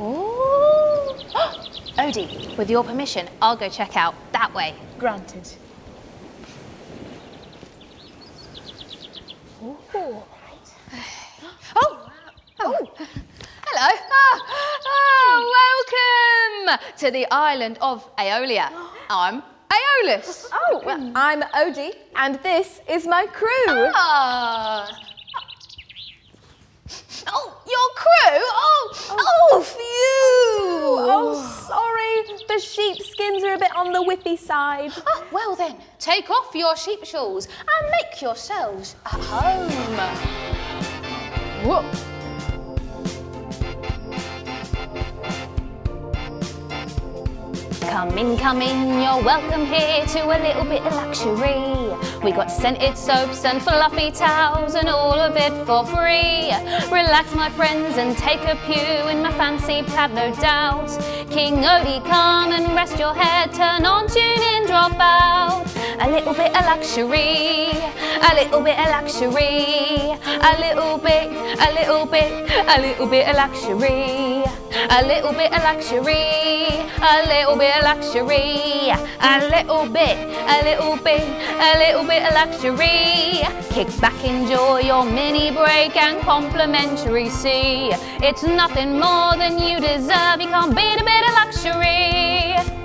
Odie, with your permission, I'll go check out that way. Granted. Oh, oh, hello. Oh, welcome to the island of Aeolia. I'm Aeolus. Oh, well, I'm Odie, and this is my crew. Ah. Oh, your crew? Oh, oh, phew. Oh, sorry. The sheepskins are a bit on the whippy side. Ah, well then, take off your sheep shawls and make yourselves at home. Whoa. Come in, come in, you're welcome here to a little bit of luxury. We got scented soaps and fluffy towels and all of it for free. Relax, my friends, and take a pew in my fancy plaid, no doubt. King Odie, come and rest your head, turn on, tune in, drop out. A little bit of luxury, a little bit of luxury, a little bit, a little bit, a little bit of luxury, a little bit of luxury, a little bit of luxury, a little bit, a little bit, a little bit of luxury. Kick back, enjoy your mini break and complimentary see. It's nothing more than you deserve, you can't beat a bit of luxury.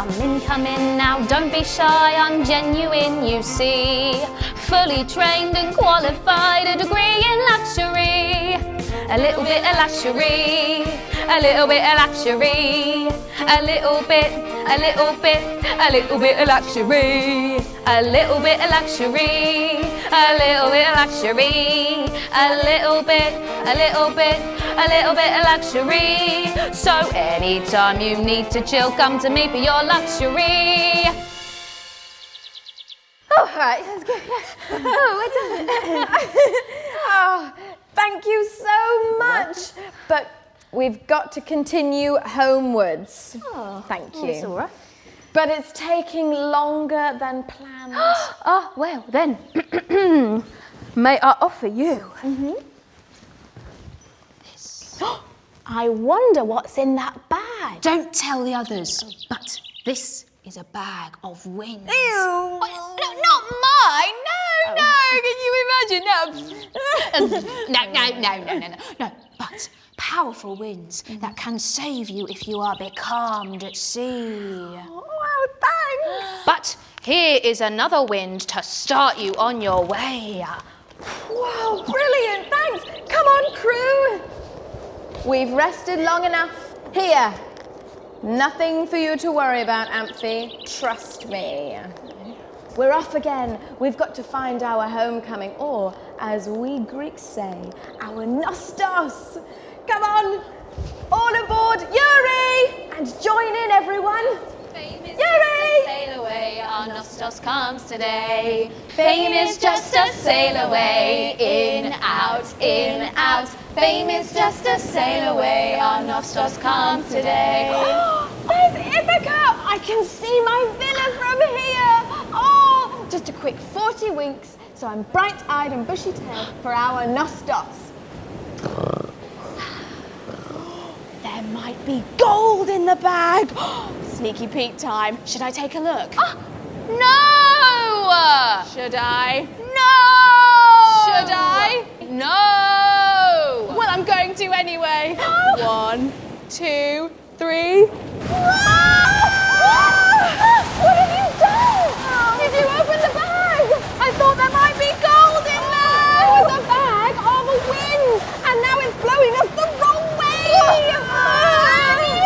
Come in, come in now, don't be shy, I'm genuine, you see. Fully trained and qualified, a degree in luxury. A little bit of luxury, a little bit of luxury, a little bit, a little bit, a little bit of luxury, a little bit of luxury, a little bit of luxury, a little bit, a little bit, a little bit of luxury. So anytime you need to chill, come to me for your luxury. Oh, right, that's good. Oh, we're done. oh, thank you so much. But we've got to continue homewards. Oh, thank oh, you. That's all right. But it's taking longer than planned. Ah, well then, may I offer you mm-hmm. this? I wonder what's in that bag. Don't tell the others, but this is a bag of wings. Ew. What? No, not mine. No, oh. no. Can you imagine? No. no, um, no, no, no, no, no. No, but powerful winds mm-hmm. that can save you if you are becalmed at sea. Thanks. Oh. But here is another wind to start you on your way. Wow, brilliant, thanks. Come on, crew. We've rested long enough. Here. Nothing for you to worry about, Amphi. Trust me. We're off again. We've got to find our homecoming, or as we Greeks say, our Nostos. Come on, all aboard, Yuri! Nostos comes today. Fame is just a sail away, in, out, in, out. Fame is just a sail away, our Nostos comes today. There's Ithaca! I can see my villa from here! Oh, just a quick 40 winks, so I'm bright-eyed and bushy-tailed for our Nostos. There might be gold in the bag! Sneaky peek time. Should I take a look? Ah, No! Should I? No! Should I? No! Well, I'm going to anyway. One, two, three. What have you done? Did you open the bag? I thought there might be gold in there. It was a bag of winds, and now it's blowing us the wrong way. Oh no, Abby!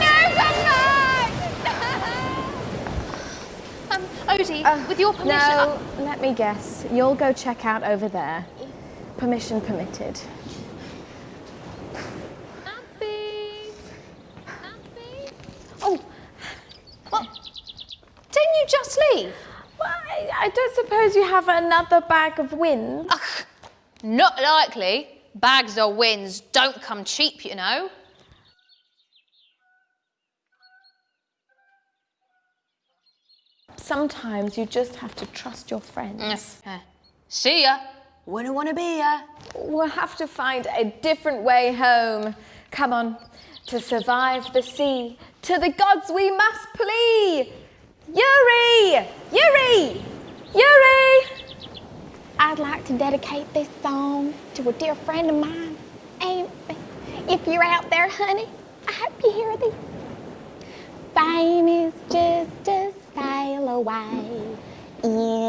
No, come back! Um, Odie, with your permission, No, let me guess. You'll go check out over there. Permission permitted. Abby. Abby. Oh, well, didn't you just leave? Well, I, I don't suppose you have another bag of wins. Ugh, not likely. Bags of wins don't come cheap, you know. Sometimes you just have to trust your friends. Yes. Uh, see ya. Wouldn't want to be ya. We'll have to find a different way home. Come on, to survive the sea, to the gods we must plea. Yuri! Yuri! Yuri! I'd like to dedicate this song to a dear friend of mine, Amy. If you're out there, honey, I hope you hear this. Fame is just a sail away, in,